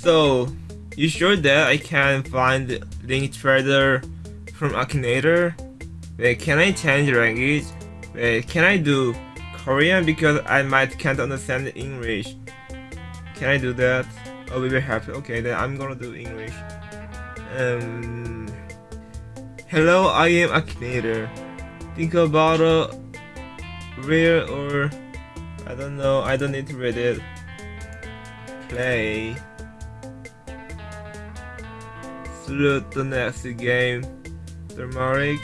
So, you sure that I can find Link Trader from Akinator? Wait, can I change language? Wait, can I do Korean because I might can't understand English? Can I do that? Oh, we will happy. Okay, then I'm gonna do English. Um, hello, I am Akinator. Think about a real or I don't know. I don't need to read it. Play. Through the next game. Thermorix.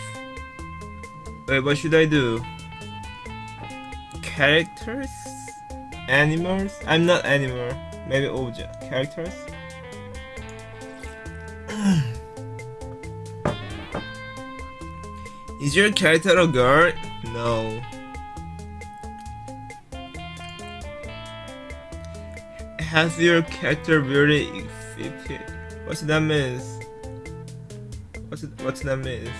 Wait, what should I do? Characters? Animals? I'm not animal. Maybe object. Characters? Is your character a girl? No. Has your character really existed? What's that means? What's it, what's that means?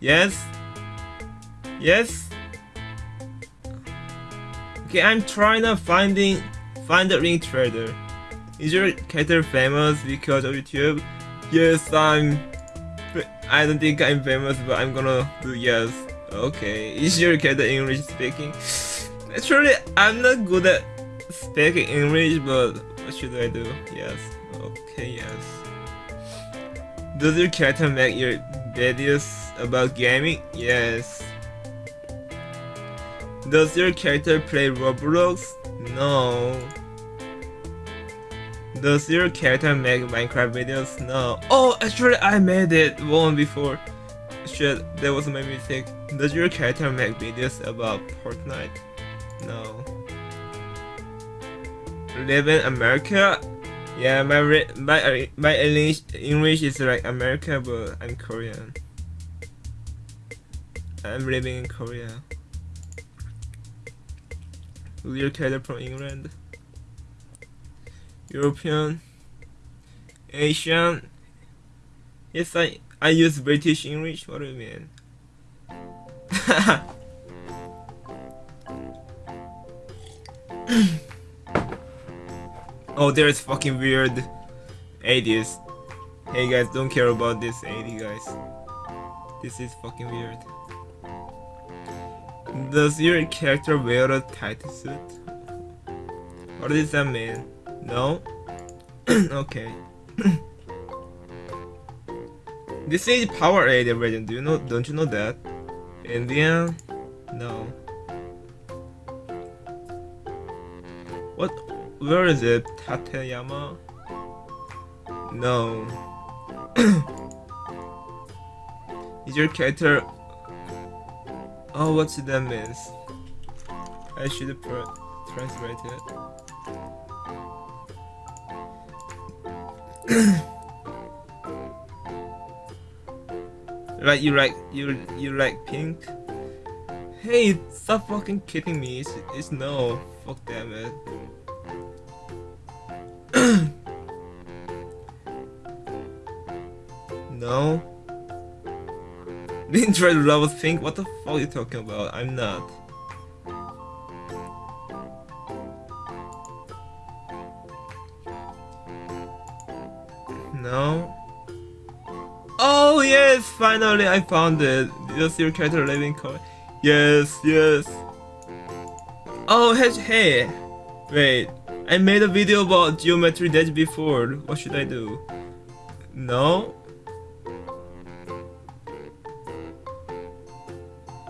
Yes? Yes? Okay, I'm trying to finding find the ring trader. Is your character famous because of YouTube? Yes, I'm. I don't think I'm famous, but I'm gonna do yes. Okay, is your character English speaking? Actually, I'm not good at speaking English, but what should I do? Yes. Okay, yes. Does your character make your videos about gaming? Yes. Does your character play Roblox? No. Does your character make Minecraft videos? No. Oh, actually I made it one before. Shit, that was my mistake. Does your character make videos about Fortnite? No. Live in America? Yeah, my my uh, my English English is like America, but I'm Korean. I'm living in Korea. Character from England. European, Asian. Yes, I I use British English. What do you mean? oh, there's fucking weird 80s. Hey guys, don't care about this 80 guys. This is fucking weird. Does your character wear a tight suit? What does that mean? No? okay. this is Power 8 version, do you know don't you know that? Indian? No. Where is it? Tateyama? No. is your character Oh what's that means? I should translate it. Right, you like you you like pink? Hey, stop fucking kidding me. It's, it's no. Fuck damn it. no. Didn't try to love pink. What the fuck are you talking about? I'm not. No. Oh yes, finally I found it. Does your character living core? Yes, yes. Oh hey, hey, wait. I made a video about Geometry Dash before. What should I do? No.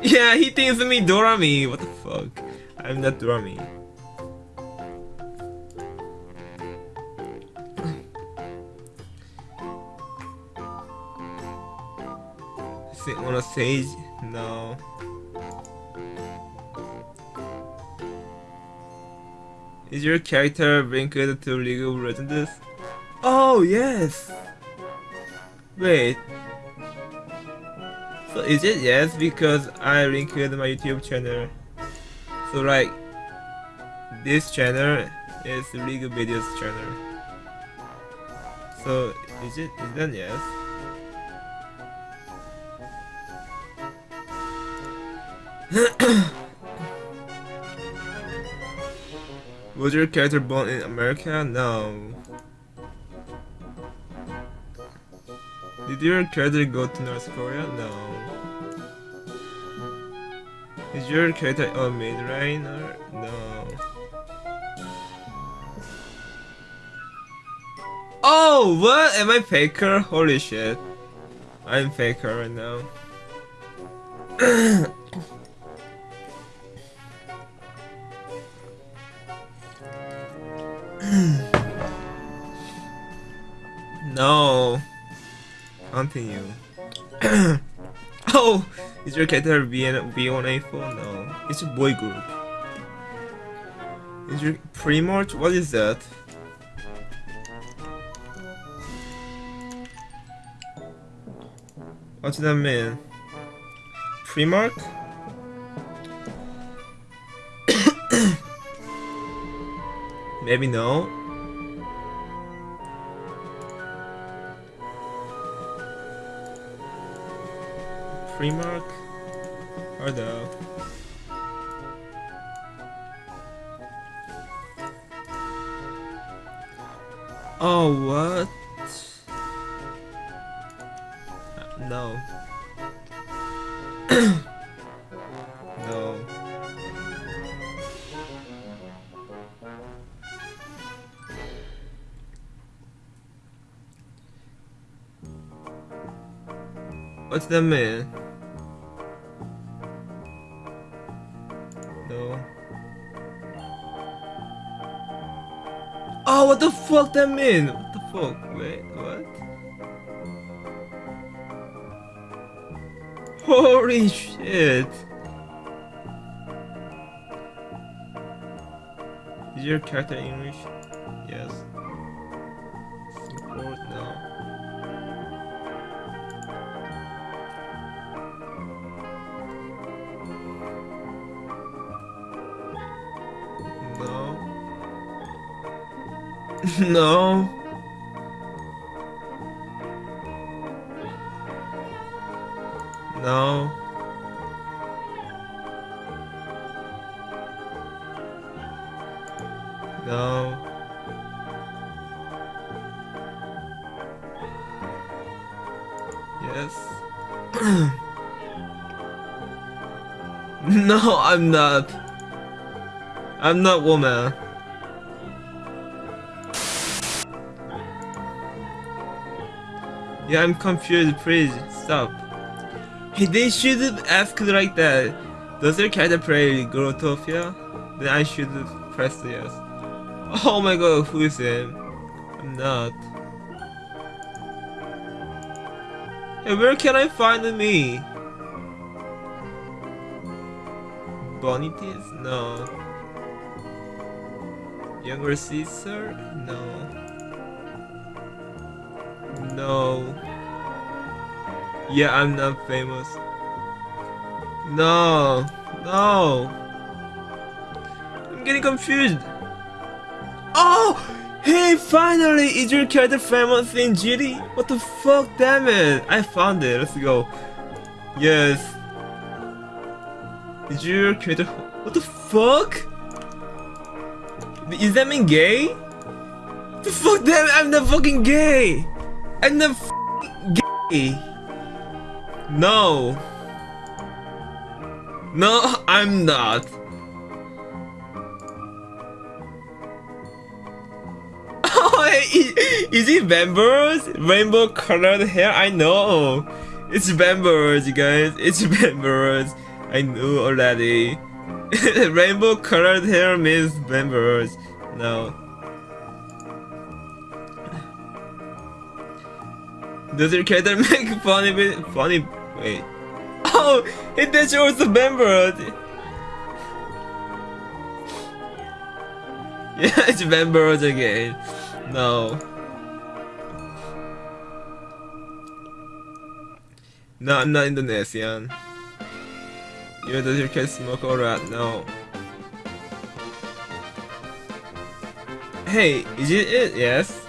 Yeah, he thinks me Dorami. What the fuck? I'm not Dorami. Sit on a? No. Is your character linked to League of Legends? Oh yes! Wait. So is it yes because I linked my YouTube channel. So like this channel is League of Videos channel. So is it is that yes? Was your character born in America? No. Did your character go to North Korea? No. Is your character a Midrain no? Oh, what? Am I faker? Holy shit. I'm faker right now. no. Continue. oh, is your character B1 B1A4? No, it's a boy group. Is your Primarch? What is that? What's that mean? Primarch? Maybe no. Primarch? Or no? Oh, what? No. What's that mean? No. Oh, what the fuck that mean? What the fuck? Wait, what? Holy shit! Is your character English? Yes. Support? No. no. No. No. Yes. no, I'm not. I'm not woman. Yeah, I'm confused. Please stop. Hey, they should have asked like that. Does your character play Growtopia? Then I should press yes. Oh my god, who is him? I'm not. Hey, where can I find me? Bonities? No. Younger sister? No. No. Yeah, I'm not famous. No. No. I'm getting confused. Oh! Hey, finally! Is your character famous in GD? What the fuck, damn it! I found it, let's go. Yes. Is your character... What the fuck? Is that mean gay? The fuck, damn it, I'm not fucking gay! Not gay! No! No, I'm not. Is it members? Rainbow colored hair? I know. It's members, you guys. It's members. I knew already. Rainbow colored hair means members. No. Does your character make funny funny wait. Oh it that shows the members. Yeah, it's members again. No. No, I'm not Indonesian. You does your cat smoke or rat? No. Hey, is it it? Yes.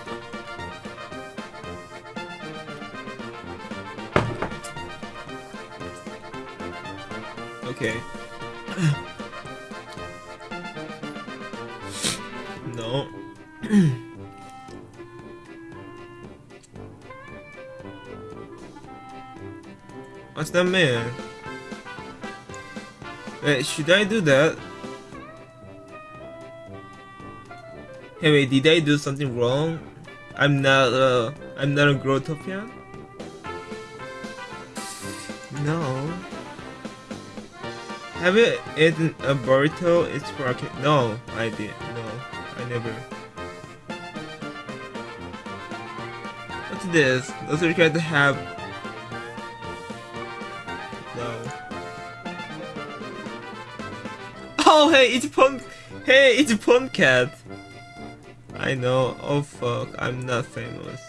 Okay. no. What's that mean? Wait, should I do that? Hey wait, did I do something wrong? I'm not uh I'm not a Growtopian? No. Have you eaten a burrito? It's for No, I did. No, I never. What's this? Does it require to have No. Oh hey, it's Punk Hey, it's Cat. I know. Oh fuck, I'm not famous.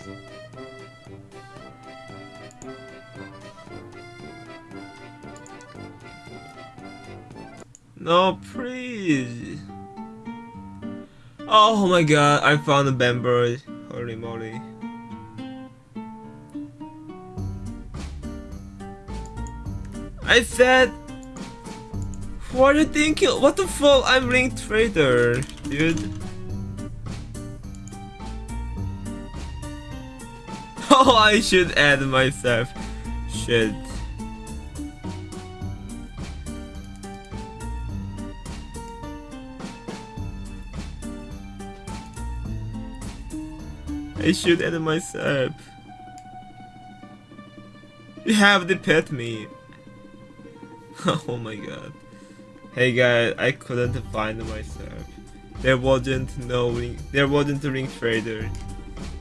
No, please. Oh my god, I found a Bamber. Holy moly. I said... What are you thinking? What the fuck? I'm Link Trader, dude. Oh, I should add myself. Shit. I should add myself. You have to pet me. oh my god. Hey guys, I couldn't find myself. There wasn't no ring there wasn't a ring trader.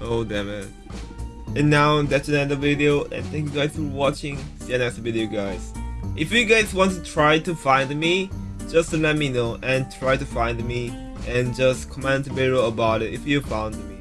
Oh damn it. And now that's the end of the video and thank you guys for watching. See you next video guys. If you guys want to try to find me, just let me know and try to find me and just comment below about it if you found me.